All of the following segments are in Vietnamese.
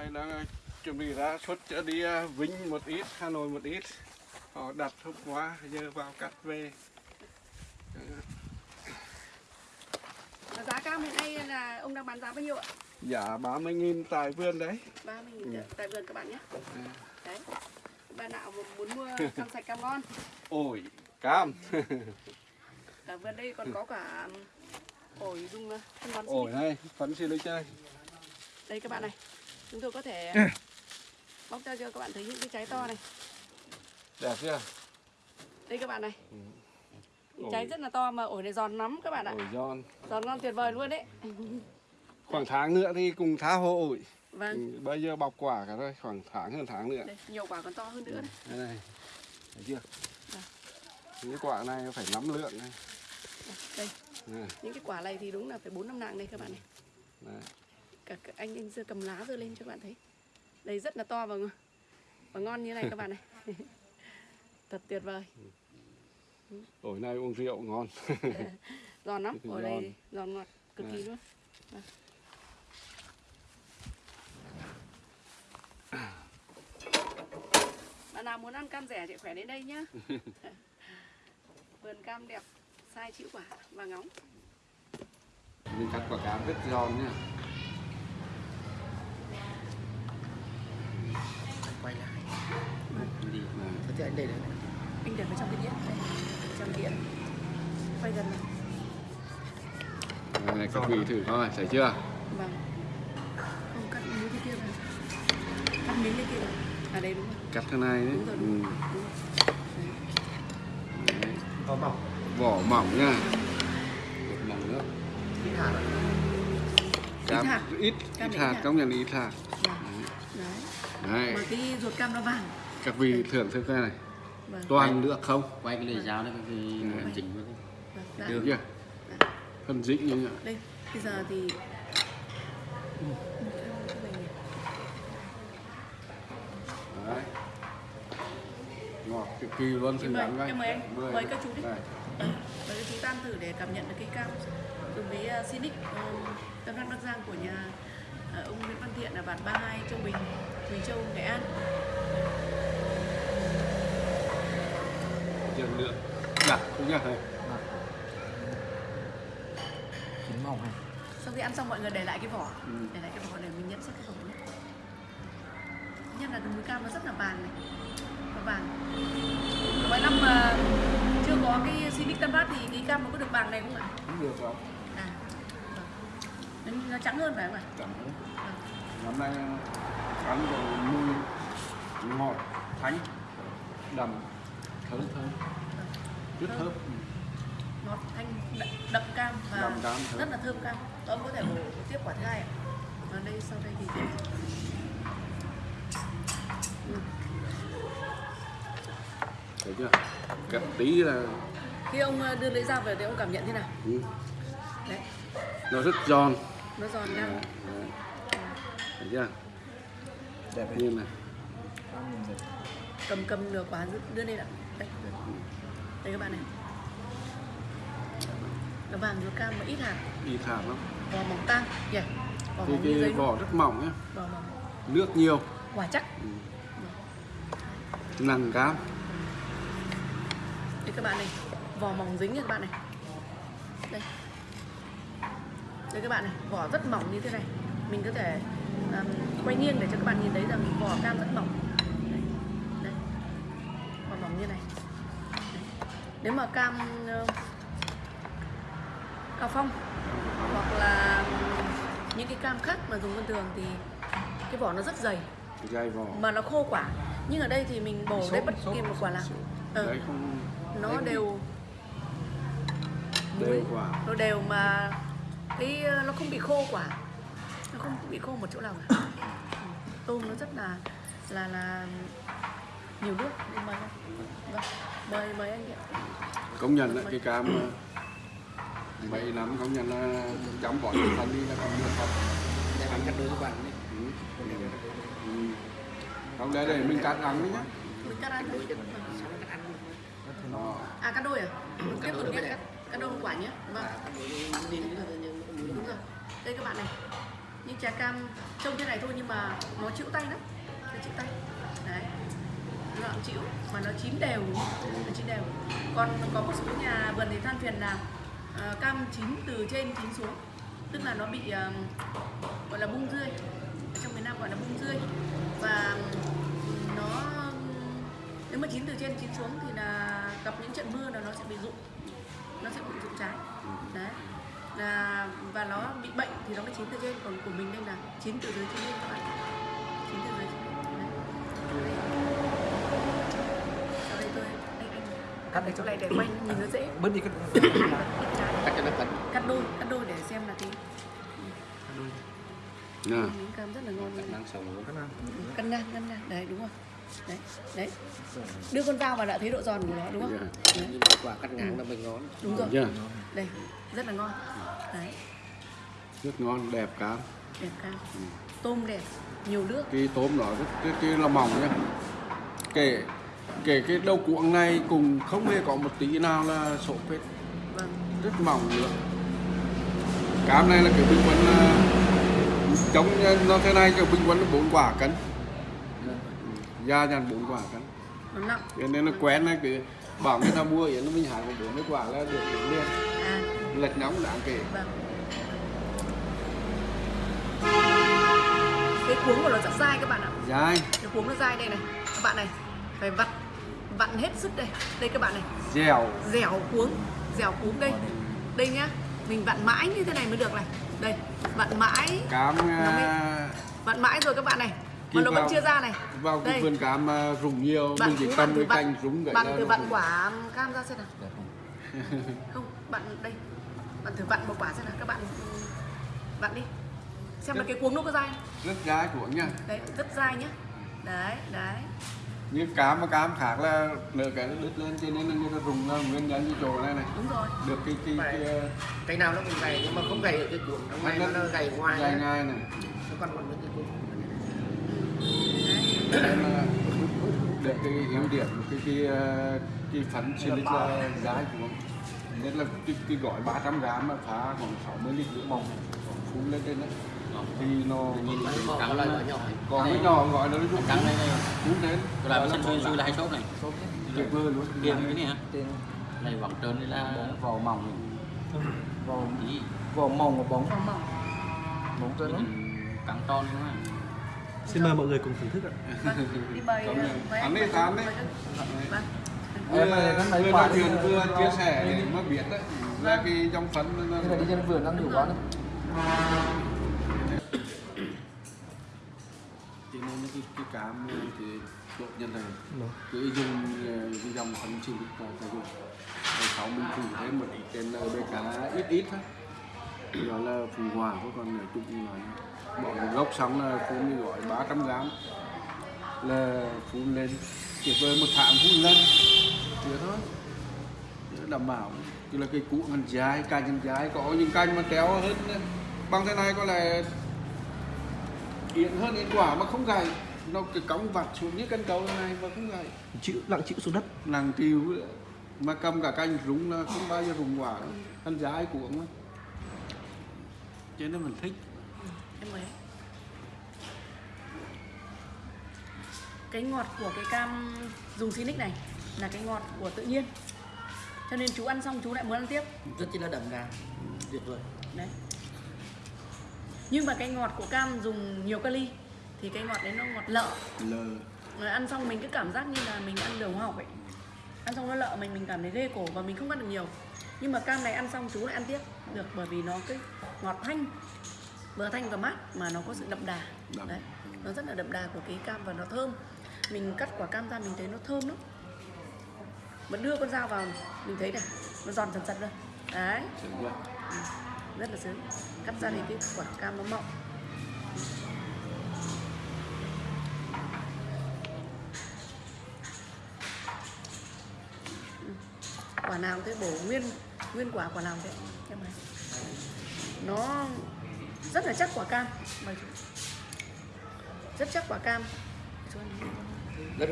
đây là chuẩn bị ra xuất cho đi à, Vinh một ít, Hà Nội một ít. Họ đặt hôm qua, giờ vào cắt về. Giá cam hiện nay là ông đang bán giá bao nhiêu ạ? Giá 30.000 tại vườn đấy. 30 Ừ. nghìn tại vườn các bạn nhé. À. Đấy. Bạn nào muốn mua cam sạch cam ngon, Ổi, cam. ở vườn đây còn có cả ổi dùng uh, phân bón Ổi này, phấn silic này. Đây các bạn này. Chúng tôi có thể Ừ. bóc cho cho các bạn thấy những cái trái to này. Đẹp chưa? Đây các bạn này. Ừ. Trái rất là to mà ổi này giòn lắm các bạn ạ. Ổi giòn. Giòn ngon tuyệt vời luôn đấy. Khoảng tháng nữa thì cùng tháo hộ ổi. Vâng. Ừ, Bây giờ bọc quả cả rồi, khoảng tháng hơn tháng nữa. Đây, nhiều quả còn to hơn nữa đấy. Đây này. Thấy chưa? Vâng. Những quả này phải nắm lượng này. Đây, Này, những cái quả này thì đúng là phải 4 năm nặng đây các bạn này. này. Cả anh anh dưa cầm lá dưa lên cho các bạn thấy. Đây rất là to và ngon- và ngon như này các bạn này. Thật tuyệt vời. Ổi này uống rượu ngon. giòn lắm. Ở đây giòn ngọt cực kỳ luôn. Vâng. bạn nào muốn ăn cam rẻ thì khỏe đến đây nhá. Vườn cam đẹp sai chịu quả và ngóng. Mình cắt quả cám rất giòn nha. Quay lại đi Này. có thể anh để đấy anh để vào trong cái đĩa đây trong đĩa quay gần này này, các vị thử coi, thấy chưa? vâng không cắt miếng cái kia vào cắt miếng cái kia vào à đây đúng rồi Cắt thế này đấy. đúng rồi Ừ. đúng rồi, đúng rồi. Đấy. có mỏng Vỏ mỏng nha. Vỏ mỏng nữa. ít hạt Cam ít ít hạt, hạt. công nhận ít hạt. Vâng. Đấy Đấy. mà cái ruột cam nó vàng Các vị thưởng thức cái này. vâng Toàn nước không? quay cái lưỡi dao đấy Ừ. cái chỉnh với vâng. Được chưa? Phân dính như vậy. đây bây giờ thì Đấy. Ngọt cực kỳ luôn Em mời- em mời anh, Mời. mời các chú đi. Đây. Và cái chú tan thử để cảm nhận được cái cam cùng với uh, Sinic tâm đắc Bắc Giang của nhà ông Nguyễn Văn Thiện ở bản 32 Châu Bình, Quỳ Châu, Nghệ An. Dần lượng. Đặt cũng nhá thầy. chín mỏng này Sau khi ăn xong mọi người để lại cái vỏ, Ừ. để lại cái vỏ để mình nhận xét cái vỏ nhé. Nhất là múi cam nó rất là vàng này, nó vàng. Mỗi năm mà chưa có cái Sinic Tân Phát thì cái cam nó có được vàng này không ạ? Cũng được không? À. Nó trắng hơn phải không ạ? Chẳng Vâng. Năm nay ăn rồi mùi ngọt, thanh, đậm, thơm thơm. Rất thơm. Ngọt thanh đậm, đậm cam và Đậm thơm. rất là thơm cam ông có thể bổ tiếp quả thứ hai ạ và đây sau đây thì Ừ. Thấy chưa? Cận tí là khi ông ờ, đưa lưỡi dao về thì ông cảm nhận thế nào ừ, đấy nó rất giòn. Nó giòn Đấy, ra đấy. Thấy chưa? đẹp Như này. cầm cầm nửa quả đưa- lên ạ. Đây. Đây các bạn này. Nó vàng ruột cam mà ít hạt. Đi thảm lắm. vỏ mỏng tang. Nhỉ vỏ Cái, mỏng như cái giấy vỏ rất mỏng nhá. vỏ mỏng. Nước nhiều. quả chắc. Ừ. Nặng cám. đây các bạn này. Vỏ mỏng dính nha các bạn này. Đây đây các bạn này vỏ rất mỏng như thế này mình có thể um, quay nghiêng để cho các bạn nhìn thấy rằng vỏ cam rất mỏng đây, đây. vỏ mỏng như này Đấy. nếu mà cam uh, cao phong hoặc là những cái cam khác mà dùng thông thường thì cái vỏ nó rất dày Dày vỏ. mà nó khô quả nhưng ở đây thì mình bổ đấy bất kỳ một quả nào. Ờ, không nó đều đều quả. nó đều mà cái ờ, nó không bị khô quả nó không bị khô một chỗ nào cả. Tôm nó rất là là là nhiều nước Đi mời vâng mời mời anh ạ. Công nhận là cái cam ờ, mấy năm công nhận là chăm bón thân đi là còn được không để anh cắt đôi các bạn đấy. Ừ. Ừ. không để để mình cắt ăn đấy nhá. Mình cắt ăn thôi. Đó. à cắt đôi à? Tiếp tục nhé cắt, cắt đôi quả nhé. Vâng. Đi là như đúng rồi. Đây các bạn này. Những trái cam trông thế này thôi nhưng mà nó chịu tay lắm. Nó chịu tay. Đấy. Nó cũng chịu mà nó chín đều. Nó chín đều. Còn có một số nhà vườn thì than phiền là uh, cam chín từ trên chín xuống. Tức là nó bị uh, gọi là bung rươi. Ở trong miền Nam gọi là bung rươi. Và nó nếu mà chín từ trên chín xuống thì là gặp những trận mưa là nó sẽ bị rụng. Nó sẽ bị rụng trái. Đấy là và nó bị bệnh thì nó mới chín từ trên còn của mình đây là chín từ dưới chín lên các bạn chín từ dưới cắt đây chỗ cho. Này để quay nhìn nó dễ. Bớt đi cái cắt cho nó cẩn cắt đôi cắt đôi để xem là cái nè miếng cam rất là ngon. Năng sống luôn. Cân ngang. Cân ngang đấy đúng rồi đấy đấy. Đưa con dao vào đã thấy độ giòn của nó đúng không? Dạ. nhưng mà quả cắt ngang là mình ngon. Đúng rồi. Chưa đây rất là ngon. Đấy. Rất ngon đẹp cám đẹp cam tôm đẹp nhiều nước. Cái tôm nó rất cái, cái là mỏng nhá. Kể kể cái đầu cuộn này cùng không hề có một tí nào là sổ hết. Vâng. Rất mỏng nữa. Cám này là kiểu bình quân là chống nó thế này kiểu bình quân là bốn quả cân da dàn bốn quả cân. Nó nặng cho nên nó quen này cứ bảo người ta mua yến nó mình hái một bốn mấy quả là được yến liền à. Lệch nóng đáng kể. Vâng. Cái cuống của nó rất dai các bạn ạ. Dai. Cái cuống nó dai đây này. Các bạn này phải vặn vặn hết sức đây. Đây các bạn này. Dẻo. Dẻo cuống dẻo cuống đây. Đây nhá mình vặn mãi như thế này mới được này. Đây vặn mãi. Cám Nó à, vặn mãi rồi các bạn này mà nó vẫn vào- chưa ra này. vào cái Đây. vườn cám à, rụng nhiều bạn mình chỉ cái vặn cành rúng gãy bạn nó vặn quả cam ra xem nào. Không. Bạn đây bạn thử vặn một quả xem nào các bạn ừ, vặn đi. Xem là cái cuống nó có dai rất dai của nha. Đấy rất dai nhá. Đấy đấy. Như cám mà cám khác là nửa cái nó đứt lên cho nên là người ta rụng ra nguyên nhân như chỗ này này. Đúng rồi. Được cái cái, cái, cái cái nào nó cũng gầy nhưng mà không gầy ở cái cuộn nó may nó, nó gầy ngoài nó ngay này. Còn còn cái cuộn là được cái ưu điểm cái cái ờ, cái phấn silic là giá của nên là cái, cái gói 300 gram mà phá khoảng 60 lít nước mỏng phun lên trên đấy. Thì nó nhỏ nhỏ còn cái nhỏ gọi là nó cắn đây đây phun đến tôi làm sân xuyên xuyên là hai sốt này. Tuyệt vời luôn. Kia cái này hả? Này vẫn trơn đây là vỏ mỏng. Vỏ vỏ mỏng và bóng. Mỏng. Bóng cho nó cắn to nữa mà Xin mời mọi người cùng thưởng thức ạ. vâng đi Ăn đi, bày- ăn đi. vâng. Vừa Em này nó mấy vừa nói chuyện vừa chia sẻ để mà biết đấy. Là cái trong phấn nó cái này đi trên vườn đang đủ quá này cho nên cái cái cám thì độ nhân này. Cứ dùng cái dòng phấn silic là phải dùng rồi sau mình phủ thêm một ít trên BK ít ít thôi đó là phù hòa thôi còn nói chung là bỏ một gốc xong là phun như gọi 300 gram là phun lên tuyệt vời một tháng phun lên. Thế thôi. Đảm bảo cứ là cây cũ ngăn dài cành ngăn dài có những cành mà kéo hơn bằng thế này có lẽ yến hơn yến quả mà không gầy nó cái cống vặt xuống như cân cầu này mà không gầy Chịu lặng chịu xuống đất. nàng tiêu mà cầm cả cành rúng là không bao giờ rụng quả. Đâu ăn dài của mà cho nên mình thích em mời cái ngọt của cái cam dùng Sinic này là cái ngọt của tự nhiên. Cho nên chú ăn xong chú lại muốn ăn tiếp. Rất chi là đậm đà. Tuyệt vời. Đấy. Nhưng mà cái ngọt của cam dùng nhiều kali thì cái ngọt đấy nó ngọt lợ. Lờ Rồi ăn xong mình cứ cảm giác như là mình ăn đường học vậy ăn xong nó lợ mình mình cảm thấy ghê cổ và mình không ăn được nhiều. Nhưng mà cam này ăn xong chú lại ăn tiếp. Được bởi vì nó cái ngọt thanh vừa thanh và mát mà nó có sự đậm đà. Đậm. đấy nó rất là đậm đà của cái cam và nó thơm. Mình cắt quả cam ra mình thấy nó thơm lắm. Mà đưa con dao vào mình thấy này nó giòn dần dần rồi đấy. Chưa? rất là sướng. Cắt ra thì cái quả cam nó mọng. Ừ. quả nào cũng thế bổ nguyên nguyên quả quả nào thế. Em này nó rất là chắc quả cam. Mời chú. rất chắc quả cam. Rất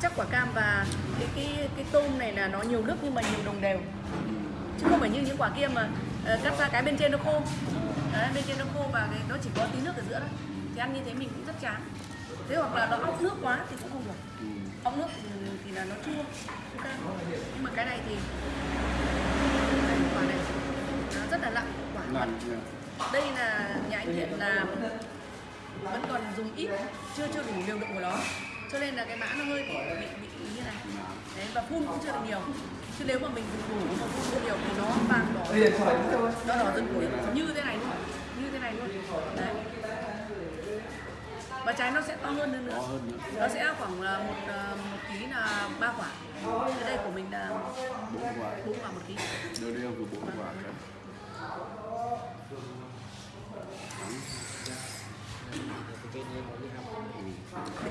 chắc. Quả cam và cái cái cái tôm này là nó nhiều nước nhưng mà nhiều đồng đều. Chứ không phải như những quả kia mà ờ, cắt ra cái bên trên nó khô. Đấy bên kia nó khô và cái nó chỉ có tí nước ở giữa thôi. Thì ăn như thế mình cũng rất chán. Thế hoặc là nó óc nước quá thì cũng không được. Ừ. ốc nước thì, thì là nó chua. Chua nhưng mà cái này thì quả này. Nó rất là nặng quả nha. Đây là nhà anh Thiện là vẫn còn dùng ít chưa chưa đủ liều lượng của nó. Cho nên là cái mã nó hơi bị bị, bị như này. Đấy và phun cũng chưa được nhiều. Chứ nếu mà mình dùng đủ mà phun nhiều thì nó vàng đỏ. Nó đỏ dần củi như thế này luôn như thế này luôn. Đấy và trái nó sẽ to hơn nữa. To hơn nữa. Nó sẽ khoảng là một ờ, một ký là ba quả. Cái đây của mình là bốn quả. bốn quả một ký. Đều đều từ bốn quả cả cái